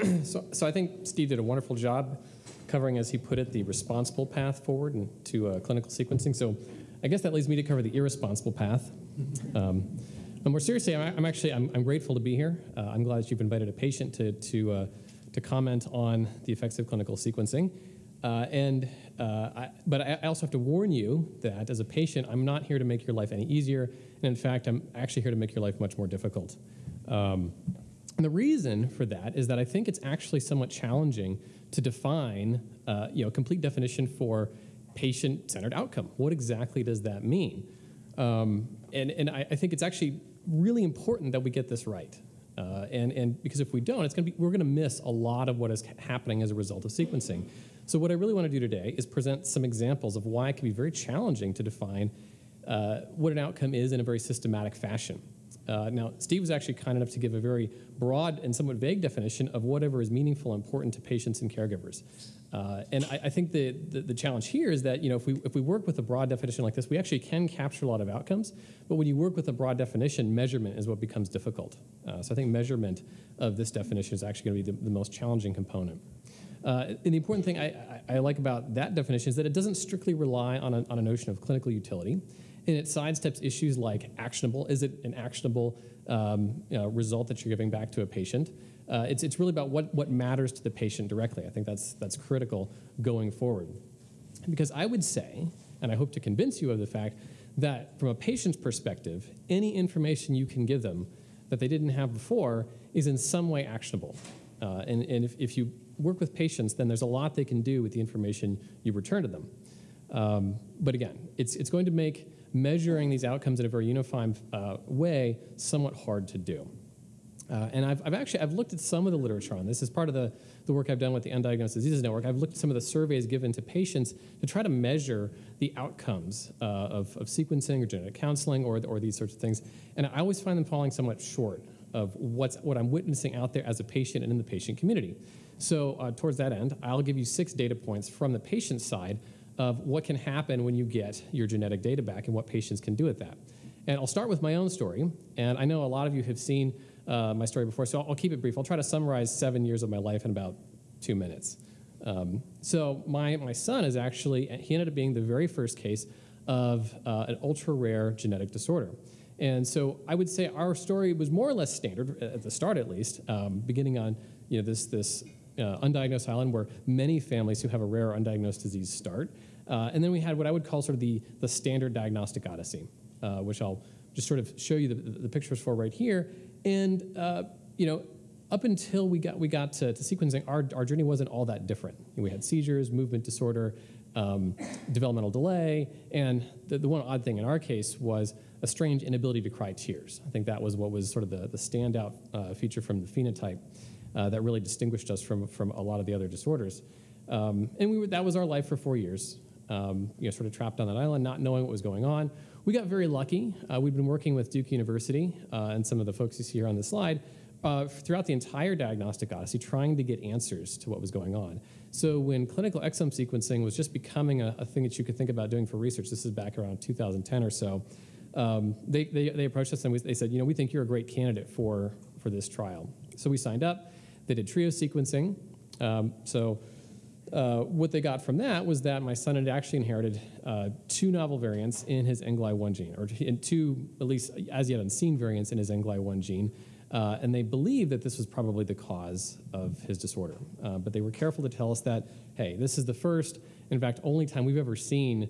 so, so I think Steve did a wonderful job covering, as he put it, the responsible path forward into uh, clinical sequencing. So I guess that leads me to cover the irresponsible path. Um, and more seriously, I'm, I'm actually I'm, I'm, grateful to be here. Uh, I'm glad that you've invited a patient to to uh, to comment on the effects of clinical sequencing. Uh, and uh, I, but I also have to warn you that as a patient, I'm not here to make your life any easier. And in fact, I'm actually here to make your life much more difficult. Um, and the reason for that is that I think it's actually somewhat challenging to define, uh, you know, a complete definition for patient-centered outcome. What exactly does that mean? Um, and and I, I, think it's actually really important that we get this right. Uh, and, and because if we don't, it's gonna be, we're gonna miss a lot of what is happening as a result of sequencing. So what I really wanna do today is present some examples of why it can be very challenging to define uh, what an outcome is in a very systematic fashion. Uh, now, Steve was actually kind enough to give a very broad and somewhat vague definition of whatever is meaningful and important to patients and caregivers. Uh, and I, I think the, the, the, challenge here is that you know, if, we, if we work with a broad definition like this, we actually can capture a lot of outcomes. But when you work with a broad definition, measurement is what becomes difficult. Uh, so I think measurement of this definition is actually going to be the, the most challenging component. Uh, and the important thing I, I, I, like about that definition is that it doesn't strictly rely on a, on a notion of clinical utility and it sidesteps issues like actionable. Is it an actionable um, you know, result that you're giving back to a patient? Uh, it's, it's really about what, what matters to the patient directly. I think that's, that's critical going forward. Because I would say, and I hope to convince you of the fact, that from a patient's perspective, any information you can give them that they didn't have before is in some way actionable. Uh, and and if, if you work with patients, then there's a lot they can do with the information you return to them. Um, but again, it's, it's going to make measuring these outcomes in a very unified uh, way somewhat hard to do. Uh, and I've, I've, actually I've looked at some of the literature on this as part of the, the work I've done with the Undiagnosed Diseases Network. I've looked at some of the surveys given to patients to try to measure the outcomes uh, of, of, sequencing or genetic counseling or, or these sorts of things. And I always find them falling somewhat short of what's, what I'm witnessing out there as a patient and in the patient community. So uh, towards that end, I'll give you six data points from the patient side of what can happen when you get your genetic data back and what patients can do with that. And I'll start with my own story. And I know a lot of you have seen uh, my story before, so I'll, I'll, keep it brief. I'll try to summarize seven years of my life in about two minutes. Um, so my, my son is actually, he ended up being the very first case of uh, an ultra-rare genetic disorder. And so I would say our story was more or less standard, at the start at least, um, beginning on you know, this, this uh, undiagnosed island where many families who have a rare undiagnosed disease start. Uh, and then we had what I would call sort of the, the standard diagnostic odyssey, uh, which I'll just sort of show you the, the pictures for right here. And uh, you know, up until we got we got to, to, sequencing, our, our journey wasn't all that different. We had seizures, movement disorder, um, developmental delay, and the, the one odd thing in our case was a strange inability to cry tears. I think that was what was sort of the, the standout uh, feature from the phenotype uh, that really distinguished us from, from a lot of the other disorders. Um, and we were, that was our life for four years um, you know, sort of trapped on that island, not knowing what was going on. We got very lucky. Uh, we've been working with Duke University uh, and some of the folks you see here on the slide uh, throughout the entire diagnostic odyssey, trying to get answers to what was going on. So when clinical exome sequencing was just becoming a, a thing that you could think about doing for research, this is back around 2010 or so, um, they, they, they, approached us and we, they said, you know, we think you're a great candidate for, for this trial. So we signed up. They did trio sequencing. Um, so uh, what they got from that was that my son had actually inherited uh, two novel variants in his NGLY1 gene, or two, at least as yet unseen variants in his NGLY1 gene. Uh, and they believed that this was probably the cause of his disorder. Uh, but they were careful to tell us that, hey, this is the first, in fact, only time we've ever seen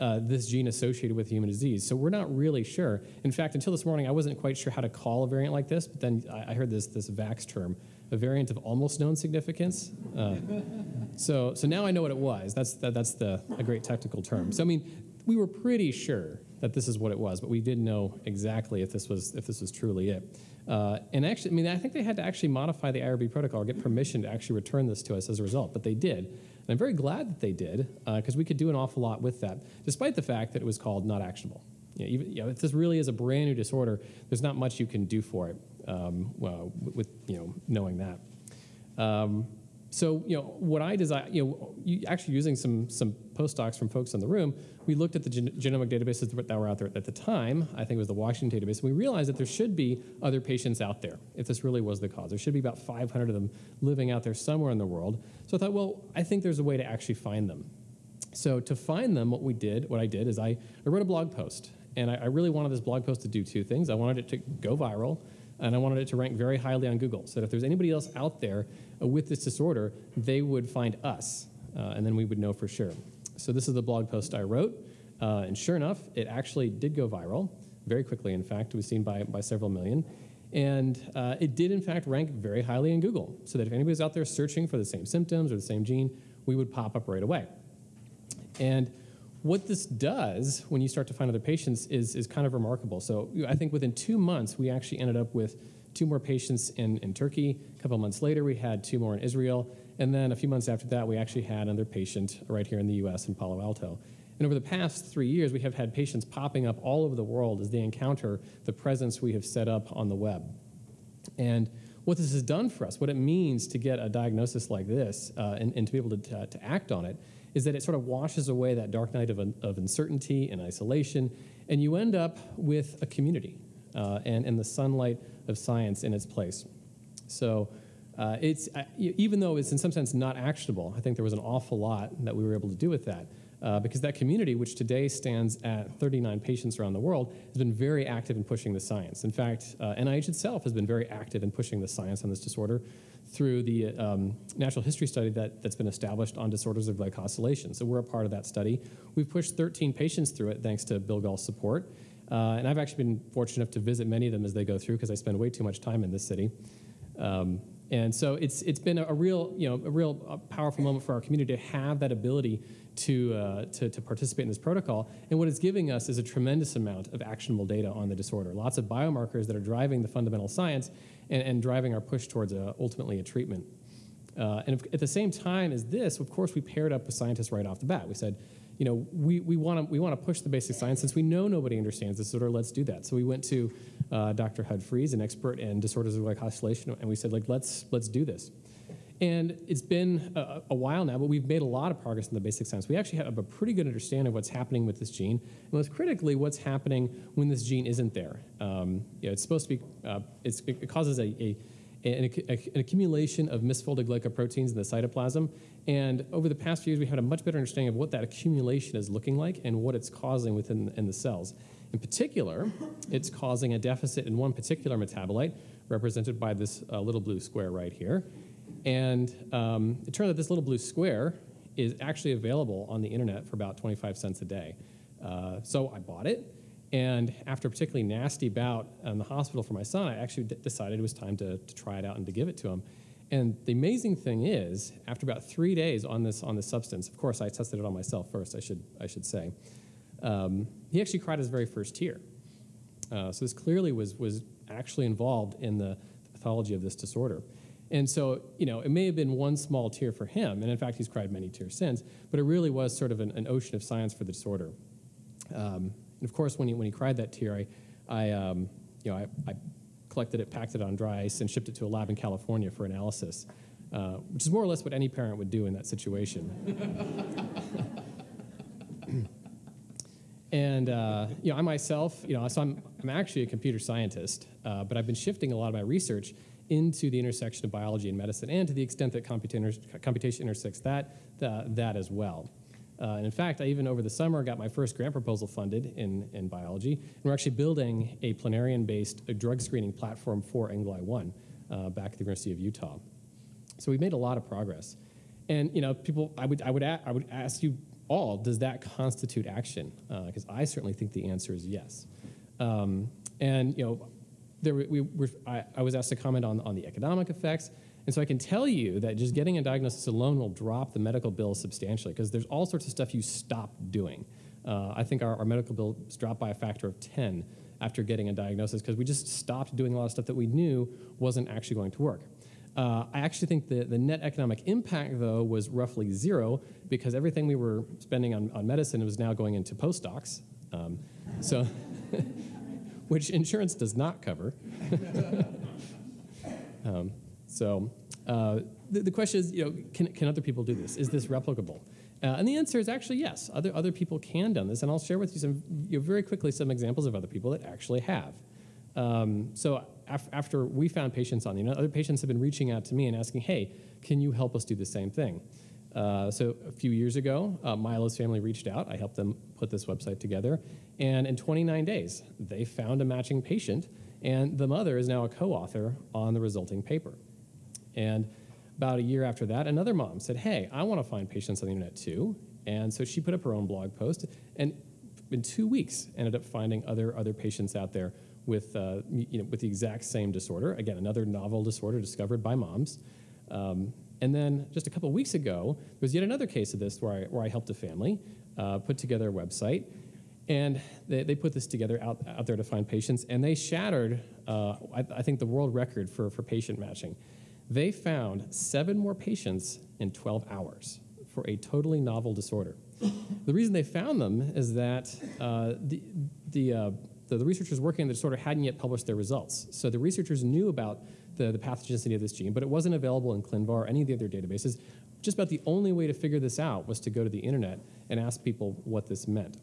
uh, this gene associated with human disease. So we're not really sure. In fact, until this morning, I wasn't quite sure how to call a variant like this, but then I, I heard this, this VAX term, a variant of almost known significance. Uh, so, so now I know what it was. That's, that, that's the, a great technical term. So I mean, we were pretty sure that this is what it was, but we didn't know exactly if this was, if this was truly it. Uh, and actually, I mean, I think they had to actually modify the IRB protocol or get permission to actually return this to us as a result, but they did. And I'm very glad that they did, because uh, we could do an awful lot with that, despite the fact that it was called not actionable. You know, even, you know, if this really is a brand new disorder, there's not much you can do for it um, well, with you know knowing that. Um, so, you know, what I designed, you know, actually using some some postdocs from folks in the room, we looked at the gen- genomic databases that were out there at the time. I think it was the Washington database. And we realized that there should be other patients out there if this really was the cause. There should be about 500 of them living out there somewhere in the world. So I thought, well, I think there's a way to actually find them. So to find them, what we did, what I did is I, I wrote a blog post, and I, I really wanted this blog post to do two things. I wanted it to go viral, and I wanted it to rank very highly on Google, so that if there's anybody else out there uh, with this disorder, they would find us, uh, and then we would know for sure. So this is the blog post I wrote, uh, and sure enough, it actually did go viral very quickly. In fact, it was seen by, by several million. And uh, it did, in fact, rank very highly in Google, so that if anybody's out there searching for the same symptoms or the same gene, we would pop up right away. And what this does when you start to find other patients is, is kind of remarkable. So I think within two months, we actually ended up with two more patients in, in Turkey. A couple months later, we had two more in Israel. And then a few months after that, we actually had another patient right here in the US in Palo Alto. And over the past three years, we have had patients popping up all over the world as they encounter the presence we have set up on the web. And what this has done for us, what it means to get a diagnosis like this uh, and, and, to be able to, to act on it, is that it sort of washes away that dark night of, of uncertainty and isolation, and you end up with a community uh, and, and the sunlight of science in its place. So uh, it's, uh, even though it's in some sense not actionable, I think there was an awful lot that we were able to do with that. Uh, because that community, which today stands at 39 patients around the world, has been very active in pushing the science. In fact, uh, NIH itself has been very active in pushing the science on this disorder through the um, natural history study that, that's been established on disorders of glycosylation. So we're a part of that study. We've pushed 13 patients through it thanks to Bill Gahl's support. Uh, and I've actually been fortunate enough to visit many of them as they go through because I spend way too much time in this city. Um, and so it's, it's been a, real, you know, a real uh, powerful moment for our community to have that ability to, uh, to, to, participate in this protocol. And what it's giving us is a tremendous amount of actionable data on the disorder. Lots of biomarkers that are driving the fundamental science and, and driving our push towards a, ultimately a treatment. Uh, and at the same time as this, of course, we paired up with scientists right off the bat. We said, you know, we, we want to we want to push the basic science since we know nobody understands this disorder. Let's do that. So we went to uh, Dr. Hud Freeze, an expert in disorders of glycosylation, and we said, like, let's let's do this. And it's been a, a, while now, but we've made a lot of progress in the basic science. We actually have a pretty good understanding of what's happening with this gene, and most critically, what's happening when this gene isn't there. Um, you know, it's supposed to be, uh, it causes a, a an, an, accumulation of misfolded glycoproteins in the cytoplasm. And over the past few years, we had a much better understanding of what that accumulation is looking like and what it's causing within in the cells. In particular, it's causing a deficit in one particular metabolite, represented by this uh, little blue square right here. And um, it turns out this little blue square is actually available on the internet for about 25 cents a day. Uh, so I bought it, and after a particularly nasty bout in the hospital for my son, I actually decided it was time to, to try it out and to give it to him. And the amazing thing is, after about three days on this on this substance, of course I tested it on myself first. I should I should say, um, he actually cried his very first tear. Uh, so this clearly was was actually involved in the pathology of this disorder. And so, you know, it may have been one small tear for him, and in fact, he's cried many tears since, but it really was sort of an, an ocean of science for the disorder. Um, and of course, when he, when he cried that tear, I, I um, you know, I, I, collected it, packed it on dry ice, and shipped it to a lab in California for analysis, uh, which is more or less what any parent would do in that situation. and uh, you know, I myself, you know, so I'm, I'm actually a computer scientist, uh, but I've been shifting a lot of my research into the intersection of biology and medicine, and to the extent that computation intersects that, that as well. Uh, and in fact, I even over the summer got my first grant proposal funded in, in biology. And we're actually building a planarian-based drug screening platform for NGLY1 uh, back at the University of Utah. So we've made a lot of progress. And you know, people, I would, I would, I would ask you all, does that constitute action? Because uh, I certainly think the answer is yes. Um, and you know, there, we were, I, I, was asked to comment on, on the economic effects. And so I can tell you that just getting a diagnosis alone will drop the medical bill substantially because there's all sorts of stuff you stop doing. Uh, I think our, our medical bills dropped by a factor of 10 after getting a diagnosis because we just stopped doing a lot of stuff that we knew wasn't actually going to work. Uh, I actually think the, the net economic impact, though, was roughly zero because everything we were spending on, on medicine was now going into postdocs. Um, so, which insurance does not cover. um, so, uh, the, the question is, you know, can, can other people do this? Is this replicable? Uh, and the answer is actually yes. Other, other people can do this, and I'll share with you some, you know, very quickly some examples of other people that actually have. Um, so af after we found patients on the internet, other patients have been reaching out to me and asking, hey, can you help us do the same thing? Uh, so a few years ago, uh, Milo's family reached out. I helped them put this website together. And in 29 days, they found a matching patient, and the mother is now a co-author on the resulting paper. And about a year after that, another mom said, hey, I want to find patients on the internet too. And so she put up her own blog post, and in two weeks, ended up finding other, other patients out there with, uh, you know, with the exact same disorder. Again, another novel disorder discovered by moms. Um, and then just a couple weeks ago, there was yet another case of this where I, where I helped a family uh, put together a website. And they, they put this together out, out there to find patients, and they shattered, uh, I, I think, the world record for, for patient matching. They found seven more patients in 12 hours for a totally novel disorder. the reason they found them is that uh, the, the, uh, the, the, researchers working on the disorder hadn't yet published their results. So the researchers knew about the, the pathogenicity of this gene, but it wasn't available in ClinVar or any of the other databases. Just about the only way to figure this out was to go to the internet and ask people what this meant.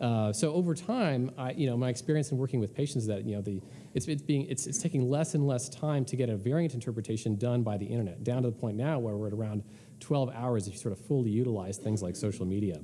Uh, so over time, I, you know, my experience in working with patients is that you know the it's, it's being it's, it's taking less and less time to get a variant interpretation done by the internet, down to the point now where we're at around 12 hours if you sort of fully utilize things like social media.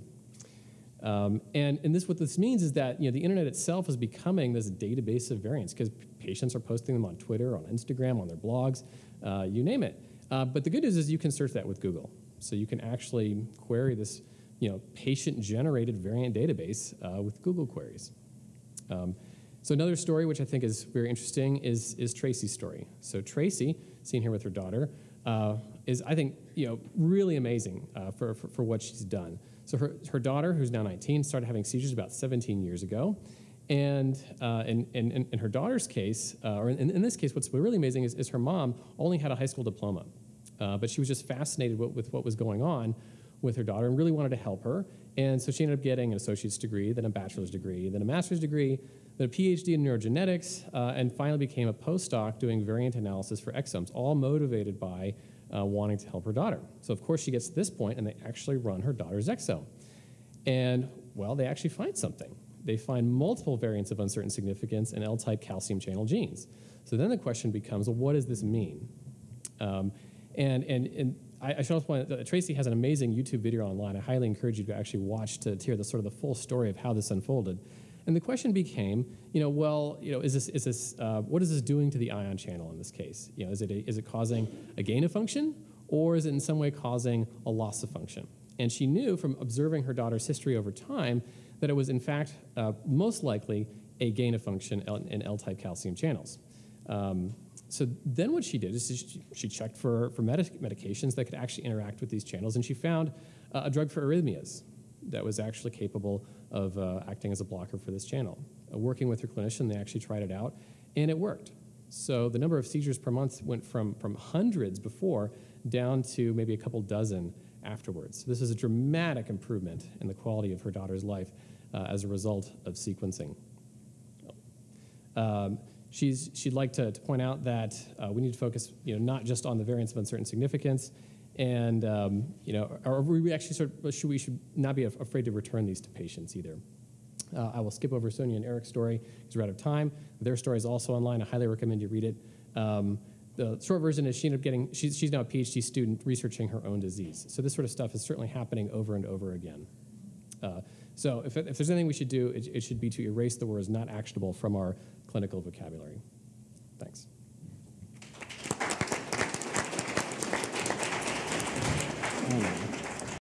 Um, and, and this what this means is that you know the internet itself is becoming this database of variants because patients are posting them on Twitter, on Instagram, on their blogs, uh, you name it. Uh, but the good news is you can search that with Google, so you can actually query this you know, patient-generated variant database uh, with Google queries. Um, so another story which I think is very interesting is, is Tracy's story. So Tracy, seen here with her daughter, uh, is I think you know really amazing uh, for, for, for, what she's done. So her, her daughter, who's now 19, started having seizures about 17 years ago. And uh, in, in, in, her daughter's case, uh, or in, in, this case, what's really amazing is, is her mom only had a high school diploma. Uh, but she was just fascinated with, with what was going on with her daughter and really wanted to help her. And so she ended up getting an associate's degree, then a bachelor's degree, then a master's degree, then a PhD in neurogenetics, uh, and finally became a postdoc doing variant analysis for exomes, all motivated by uh, wanting to help her daughter. So of course she gets to this point and they actually run her daughter's exome. And well, they actually find something. They find multiple variants of uncertain significance in L-type calcium channel genes. So then the question becomes, well, what does this mean? Um, and, and, and I, I should also point out Tracy has an amazing YouTube video online. I highly encourage you to actually watch to, to hear the sort of the full story of how this unfolded. And the question became, you know, well, you know, is this, is this, uh, what is this doing to the ion channel in this case? You know, is it, a, is it causing a gain of function, or is it in some way causing a loss of function? And she knew from observing her daughter's history over time that it was in fact uh, most likely a gain of function in L-type calcium channels. Um, so then what she did is she, she checked for, for medic medications that could actually interact with these channels, and she found uh, a drug for arrhythmias that was actually capable of uh, acting as a blocker for this channel. Uh, working with her clinician, they actually tried it out, and it worked. So the number of seizures per month went from, from hundreds before down to maybe a couple dozen afterwards. So this is a dramatic improvement in the quality of her daughter's life uh, as a result of sequencing. Um, She's, she'd like to, to point out that uh, we need to focus you know, not just on the variants of uncertain significance, and um, you know, or we actually sort of, should, we should not be afraid to return these to patients either. Uh, I will skip over Sonia and Eric's story because we're out of time. Their story is also online. I highly recommend you read it. Um, the short version is she ended up getting, she's, she's now a PhD student researching her own disease. So this sort of stuff is certainly happening over and over again. Uh, so if, if, there's anything we should do, it, it should be to erase the words not actionable from our clinical vocabulary. Thanks.